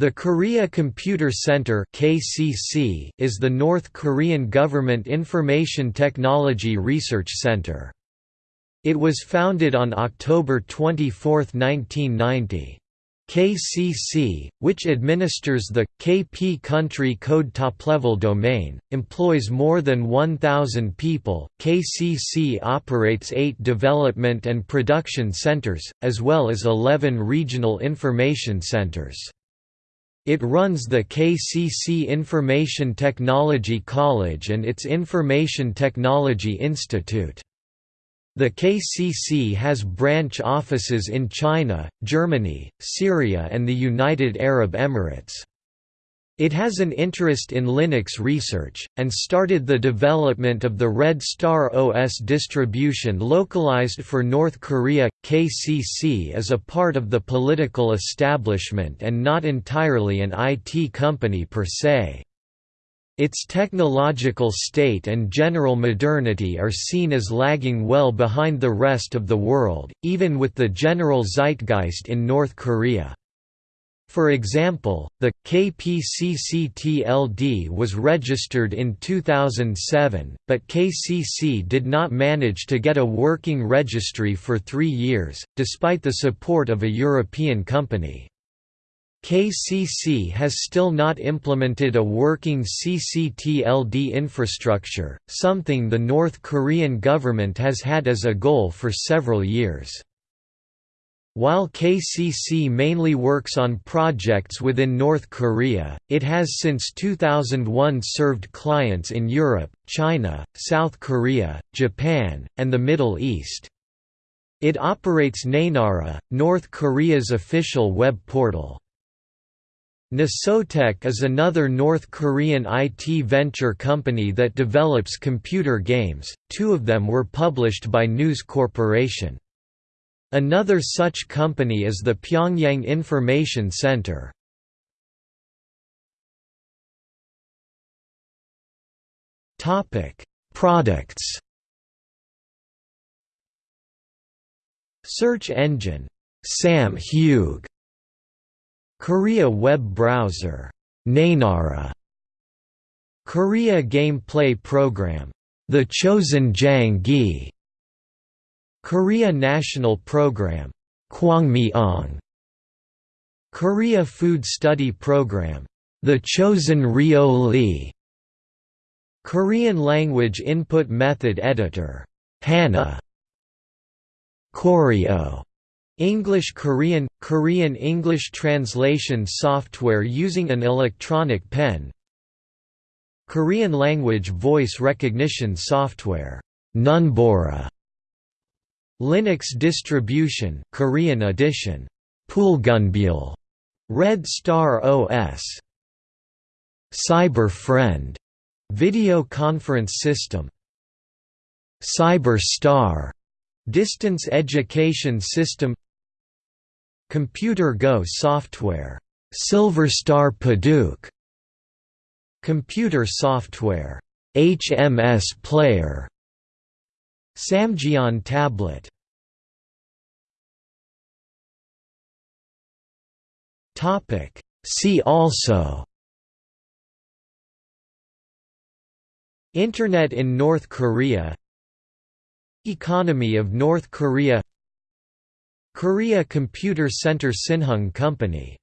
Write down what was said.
The Korea Computer Center (KCC) is the North Korean government information technology research center. It was founded on October 24, 1990. KCC, which administers the KP country code top-level domain, employs more than 1,000 people. KCC operates eight development and production centers, as well as 11 regional information centers. It runs the KCC Information Technology College and its Information Technology Institute. The KCC has branch offices in China, Germany, Syria and the United Arab Emirates. It has an interest in Linux research, and started the development of the Red Star OS distribution localized for North Korea. KCC is a part of the political establishment and not entirely an IT company per se. Its technological state and general modernity are seen as lagging well behind the rest of the world, even with the general zeitgeist in North Korea. For example, the KPCC-TLD was registered in 2007, but KCC did not manage to get a working registry for three years, despite the support of a European company. KCC has still not implemented a working CCTLD infrastructure, something the North Korean government has had as a goal for several years. While KCC mainly works on projects within North Korea, it has since 2001 served clients in Europe, China, South Korea, Japan, and the Middle East. It operates Naenara, North Korea's official web portal. Nosotek is another North Korean IT venture company that develops computer games, two of them were published by News Corporation. Another such company is the Pyongyang Information Center. Topic: Products. Search engine Samhung Korea web browser Naenara Korea gameplay program The Chosen Jang-gi Korea National Program Kwangmyeong Korea Food Study Program The Chosen Rio Lee Korean Language Input Method Editor HANA. Koryo. English Korean Korean English translation software using an electronic pen. Korean language voice recognition software Nunbora Linux distribution Korean edition. Poolgunbyul Red Star OS Cyber Friend video conference system. CyberStar. Distance education system. Computer Go software. Silverstar Baduk Computer software. HMS Player Samjiyon tablet. See also. Internet in North Korea. Economy of North Korea. Korea Computer Center Sinhung Company